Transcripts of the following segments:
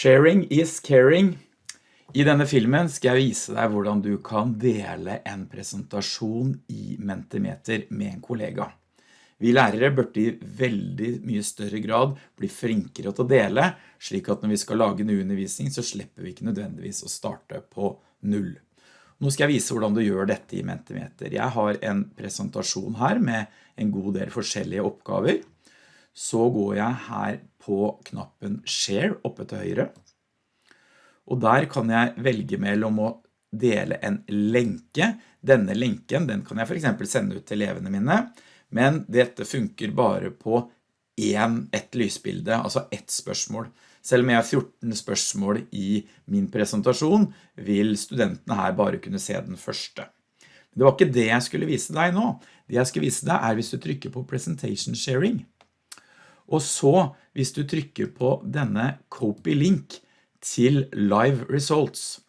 Sharing is caring. I denne filmen skal jeg vise deg hvordan du kan dele en presentasjon i Mentimeter med en kollega. Vi lærere burde i veldig mye større grad bli flinkere til å dele, slik at når vi skal lage en undervisning så slipper vi ikke nødvendigvis å starte på null. Nå skal jeg vise hvordan du gjør dette i Mentimeter. Jeg har en presentasjon her med en god del forskjellige oppgaver så går jeg her på knappen Share oppe til høyre. Og der kan jeg velge mellom å dele en lenke. Denne lenken den kan jeg for eksempel sende ut til elevene mine, men dette funker bare på en, ett lysbilde, altså ett spørsmål. Selv om jeg har 14 spørsmål i min presentasjon, vil studentene her bare kunne se den første. Men det var ikke det jeg skulle vise deg nå. Det jeg skal vise deg er hvis du trykker på Presentation Sharing. Og så, hvis du trykker på denne copy link til live results,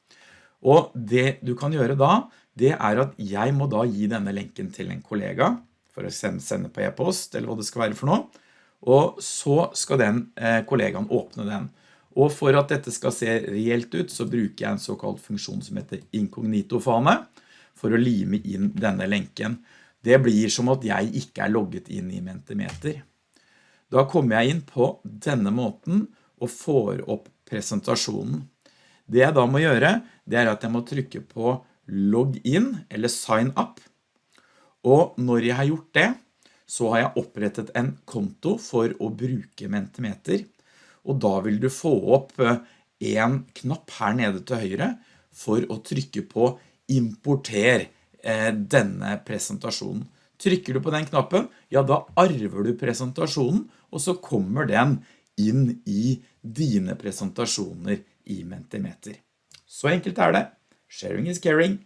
og det du kan gjøre da, det er at jeg må da gi denne lenken til en kollega, for å sende på e-post, eller hva det skal være for noe, og så skal den eh, kollegaen åpne den. Og for at dette skal se reelt ut, så bruker jeg en såkalt funksjon som heter inkognito-fane, for å lime inn denne lenken. Det blir som at jeg ikke er logget inn i Mentimeter. Da kommer jeg inn på denne måten og får opp presentasjonen. Det jeg da må gjøre, det er at jeg må trykke på log in eller sign up. Og når jeg har gjort det, så har jeg opprettet en konto for å bruke Mentimeter. Og da vil du få opp eh, en knapp her nede til høyre for å trykke på importer eh, denne presentasjonen. Trykker du på den knappen, ja da arver du presentasjonen, og så kommer den inn i dine presentasjoner i Mentimeter. Så enkelt er det. Sharing is caring.